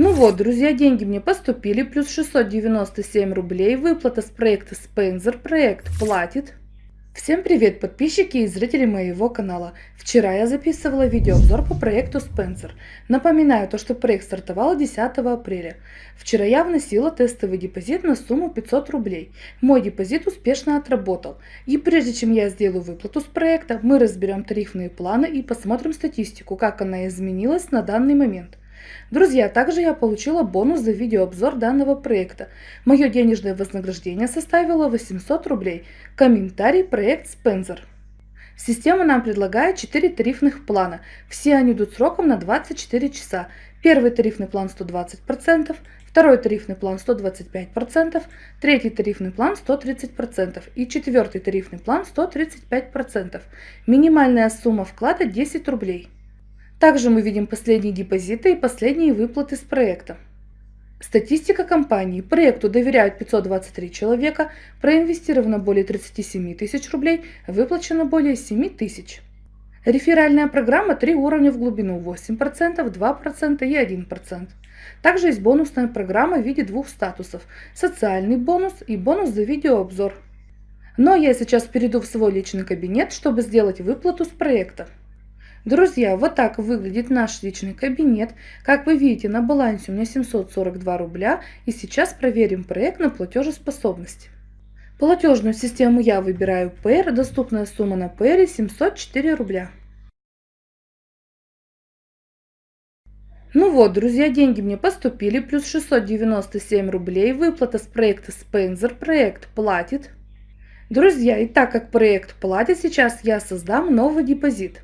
Ну вот, друзья, деньги мне поступили, плюс 697 рублей, выплата с проекта Spencer, проект платит. Всем привет, подписчики и зрители моего канала. Вчера я записывала видеообзор по проекту Spencer. Напоминаю то, что проект стартовал 10 апреля. Вчера я вносила тестовый депозит на сумму 500 рублей. Мой депозит успешно отработал. И прежде чем я сделаю выплату с проекта, мы разберем тарифные планы и посмотрим статистику, как она изменилась на данный момент. Друзья, также я получила бонус за видеообзор данного проекта. Мое денежное вознаграждение составило 800 рублей. Комментарий проект Spencer. Система нам предлагает 4 тарифных плана. Все они идут сроком на 24 часа. Первый тарифный план 120%, второй тарифный план 125%, третий тарифный план 130% и четвертый тарифный план 135%. Минимальная сумма вклада 10 рублей. Также мы видим последние депозиты и последние выплаты с проекта. Статистика компании. Проекту доверяют 523 человека, проинвестировано более 37 тысяч рублей, выплачено более 7 тысяч. Реферальная программа 3 уровня в глубину 8%, 2% и 1%. Также есть бонусная программа в виде двух статусов – социальный бонус и бонус за видеообзор. Но я сейчас перейду в свой личный кабинет, чтобы сделать выплату с проекта. Друзья, вот так выглядит наш личный кабинет. Как вы видите, на балансе у меня 742 рубля. И сейчас проверим проект на платежеспособность. Платежную систему я выбираю PR, доступная сумма на PR 704 рубля. Ну вот, друзья, деньги мне поступили, плюс 697 рублей, выплата с проекта Spencer, проект платит. Друзья, и так как проект платит, сейчас я создам новый депозит.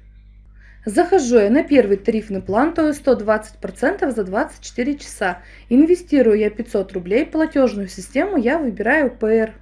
Захожу я на первый тарифный план, то есть 120% за 24 часа. Инвестирую я 500 рублей, платежную систему я выбираю PR.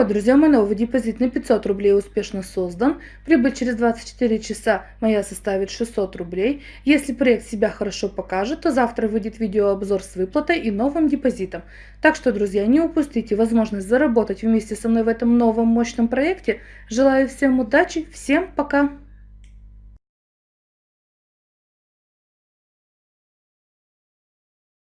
Вот, друзья, мой новый депозит на 500 рублей успешно создан. Прибыль через 24 часа моя составит 600 рублей. Если проект себя хорошо покажет, то завтра выйдет видеообзор с выплатой и новым депозитом. Так что, друзья, не упустите возможность заработать вместе со мной в этом новом мощном проекте. Желаю всем удачи, всем пока!